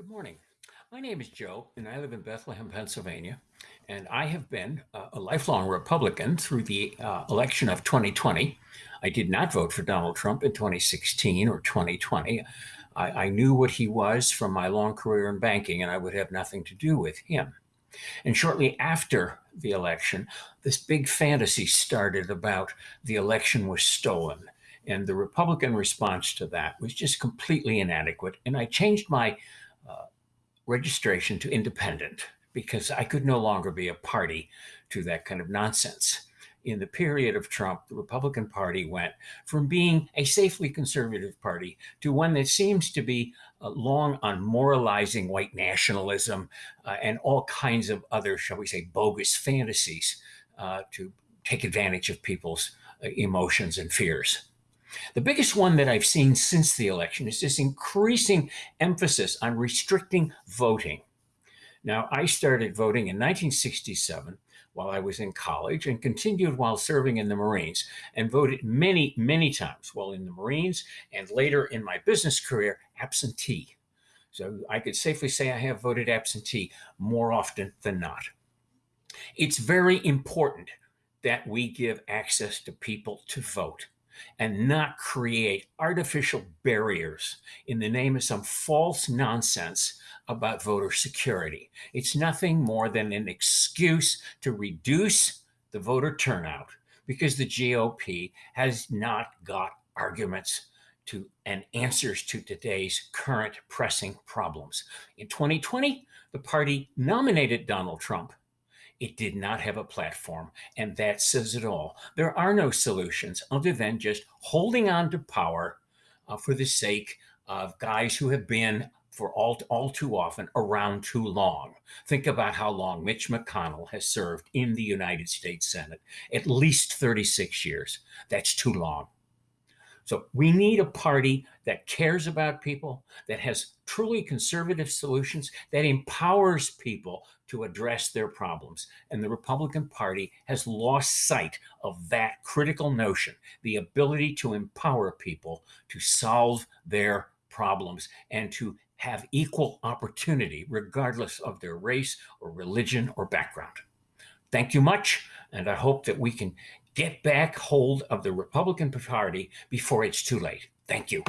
Good morning. My name is Joe, and I live in Bethlehem, Pennsylvania. And I have been uh, a lifelong Republican through the uh, election of 2020. I did not vote for Donald Trump in 2016 or 2020. I, I knew what he was from my long career in banking, and I would have nothing to do with him. And shortly after the election, this big fantasy started about the election was stolen. And the Republican response to that was just completely inadequate. And I changed my registration to independent because I could no longer be a party to that kind of nonsense. In the period of Trump, the Republican Party went from being a safely conservative party to one that seems to be uh, long on moralizing white nationalism uh, and all kinds of other, shall we say, bogus fantasies uh, to take advantage of people's uh, emotions and fears. The biggest one that I've seen since the election is this increasing emphasis on restricting voting. Now, I started voting in 1967 while I was in college and continued while serving in the Marines and voted many, many times while in the Marines and later in my business career absentee. So I could safely say I have voted absentee more often than not. It's very important that we give access to people to vote and not create artificial barriers in the name of some false nonsense about voter security. It's nothing more than an excuse to reduce the voter turnout because the GOP has not got arguments to and answers to today's current pressing problems. In 2020, the party nominated Donald Trump it did not have a platform, and that says it all. There are no solutions other than just holding on to power uh, for the sake of guys who have been for all, all too often around too long. Think about how long Mitch McConnell has served in the United States Senate. At least 36 years. That's too long. So we need a party that cares about people, that has truly conservative solutions, that empowers people to address their problems. And the Republican Party has lost sight of that critical notion, the ability to empower people to solve their problems and to have equal opportunity, regardless of their race or religion or background. Thank you much, and I hope that we can get back hold of the Republican Party before it's too late. Thank you.